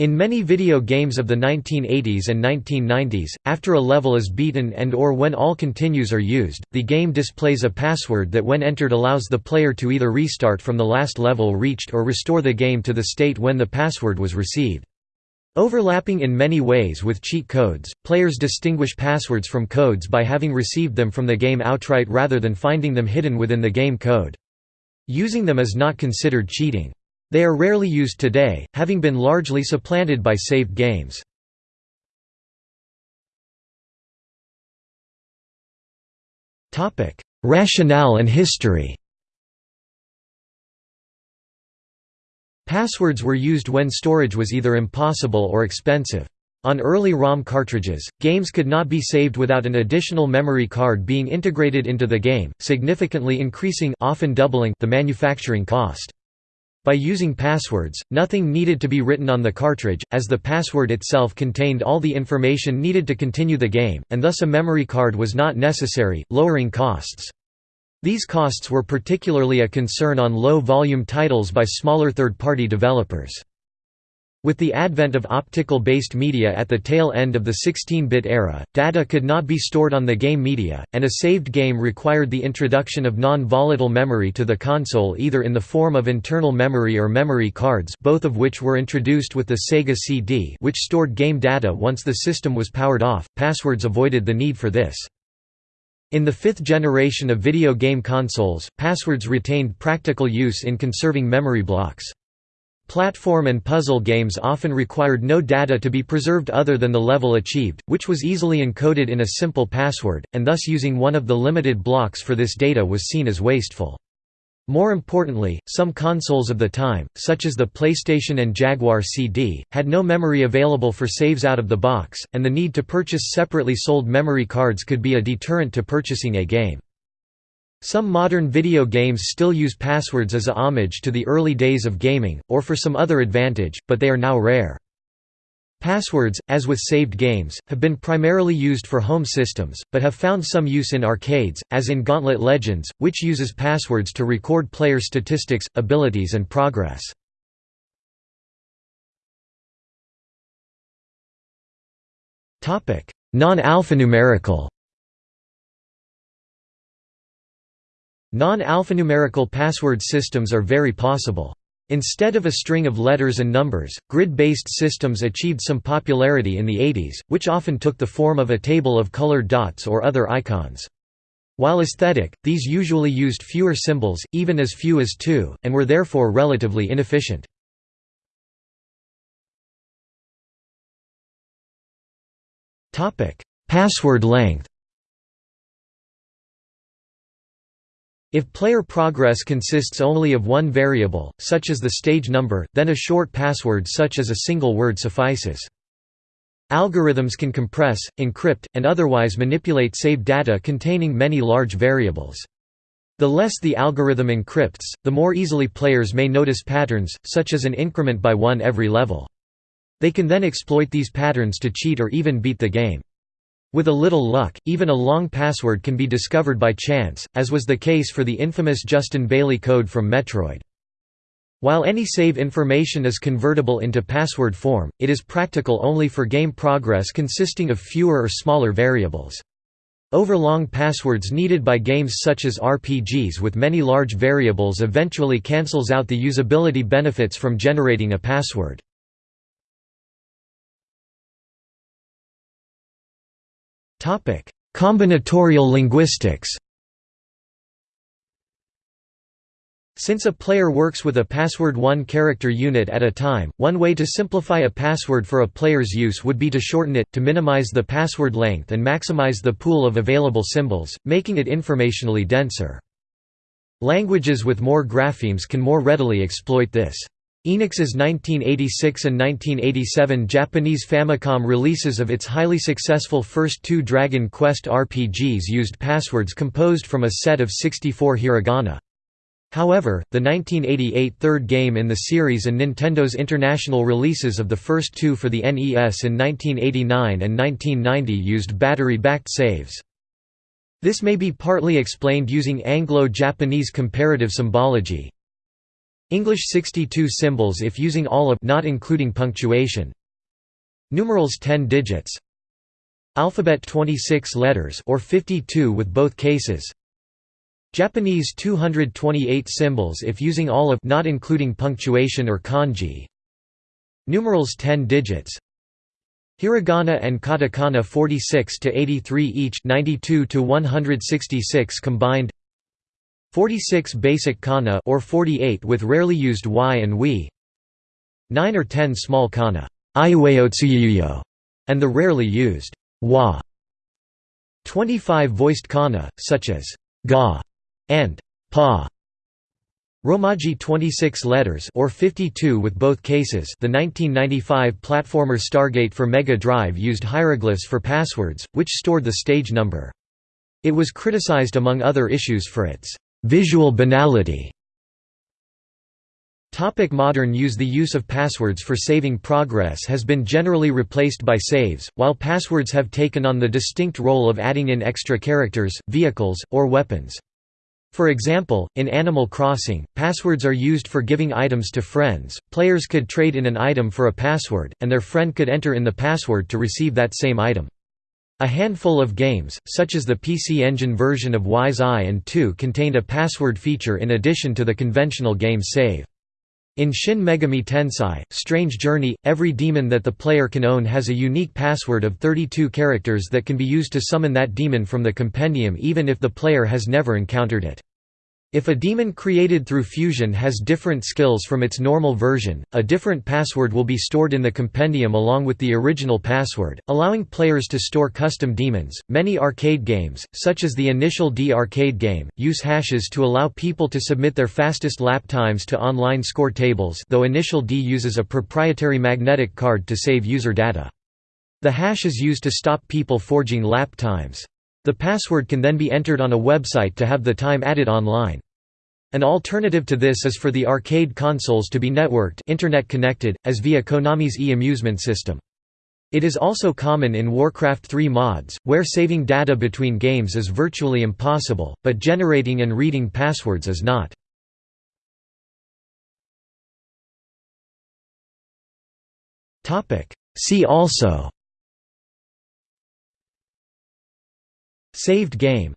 In many video games of the 1980s and 1990s, after a level is beaten and or when all continues are used, the game displays a password that when entered allows the player to either restart from the last level reached or restore the game to the state when the password was received. Overlapping in many ways with cheat codes, players distinguish passwords from codes by having received them from the game outright rather than finding them hidden within the game code. Using them is not considered cheating. They are rarely used today, having been largely supplanted by saved games. Rationale and history Passwords were used when storage was either impossible or expensive. On early ROM cartridges, games could not be saved without an additional memory card being integrated into the game, significantly increasing often doubling the manufacturing cost. By using passwords, nothing needed to be written on the cartridge, as the password itself contained all the information needed to continue the game, and thus a memory card was not necessary, lowering costs. These costs were particularly a concern on low-volume titles by smaller third-party developers. With the advent of optical-based media at the tail end of the 16-bit era, data could not be stored on the game media, and a saved game required the introduction of non-volatile memory to the console either in the form of internal memory or memory cards both of which were introduced with the Sega CD which stored game data once the system was powered off. Passwords avoided the need for this. In the fifth generation of video game consoles, passwords retained practical use in conserving memory blocks. Platform and puzzle games often required no data to be preserved other than the level achieved, which was easily encoded in a simple password, and thus using one of the limited blocks for this data was seen as wasteful. More importantly, some consoles of the time, such as the PlayStation and Jaguar CD, had no memory available for saves out of the box, and the need to purchase separately sold memory cards could be a deterrent to purchasing a game. Some modern video games still use passwords as a homage to the early days of gaming, or for some other advantage, but they are now rare. Passwords, as with saved games, have been primarily used for home systems, but have found some use in arcades, as in Gauntlet Legends, which uses passwords to record player statistics, abilities and progress. Non-alphanumerical Non-alphanumerical password systems are very possible. Instead of a string of letters and numbers, grid-based systems achieved some popularity in the 80s, which often took the form of a table of colored dots or other icons. While aesthetic, these usually used fewer symbols, even as few as two, and were therefore relatively inefficient. Password length If player progress consists only of one variable, such as the stage number, then a short password such as a single word suffices. Algorithms can compress, encrypt, and otherwise manipulate saved data containing many large variables. The less the algorithm encrypts, the more easily players may notice patterns, such as an increment by one every level. They can then exploit these patterns to cheat or even beat the game. With a little luck, even a long password can be discovered by chance, as was the case for the infamous Justin Bailey code from Metroid. While any save information is convertible into password form, it is practical only for game progress consisting of fewer or smaller variables. Overlong passwords needed by games such as RPGs with many large variables eventually cancels out the usability benefits from generating a password. Combinatorial linguistics Since a player works with a password one character unit at a time, one way to simplify a password for a player's use would be to shorten it, to minimize the password length and maximize the pool of available symbols, making it informationally denser. Languages with more graphemes can more readily exploit this. Enix's 1986 and 1987 Japanese Famicom releases of its highly successful first two Dragon Quest RPGs used passwords composed from a set of 64 hiragana. However, the 1988 third game in the series and Nintendo's international releases of the first two for the NES in 1989 and 1990 used battery-backed saves. This may be partly explained using Anglo-Japanese comparative symbology, English 62 symbols if using all of not including punctuation. Numerals 10 digits. Alphabet 26 letters or 52 with both cases. Japanese 228 symbols if using all of not including punctuation or kanji. Numerals 10 digits. Hiragana and katakana 46 to 83 each, 92 to 166 combined. 46 basic kana or 48 with rarely used y and we. 9 or 10 small kana, and the rarely used wa. 25 voiced kana such as ga and pa. Romaji 26 letters or 52 with both cases the 1995 platformer Stargate for Mega Drive used hieroglyphs for passwords, which stored the stage number. It was criticized among other issues for its visual banality. Topic modern use The use of passwords for saving progress has been generally replaced by saves, while passwords have taken on the distinct role of adding in extra characters, vehicles, or weapons. For example, in Animal Crossing, passwords are used for giving items to friends. Players could trade in an item for a password, and their friend could enter in the password to receive that same item. A handful of games, such as the PC Engine version of Ys I and II contained a password feature in addition to the conventional game save. In Shin Megami Tensei, Strange Journey, every demon that the player can own has a unique password of 32 characters that can be used to summon that demon from the compendium even if the player has never encountered it. If a demon created through fusion has different skills from its normal version, a different password will be stored in the compendium along with the original password, allowing players to store custom demons. Many arcade games, such as the Initial D arcade game, use hashes to allow people to submit their fastest lap times to online score tables, though Initial D uses a proprietary magnetic card to save user data. The hash is used to stop people forging lap times. The password can then be entered on a website to have the time added online. An alternative to this is for the arcade consoles to be networked internet connected, as via Konami's e-amusement system. It is also common in Warcraft 3 mods, where saving data between games is virtually impossible, but generating and reading passwords is not. See also Saved game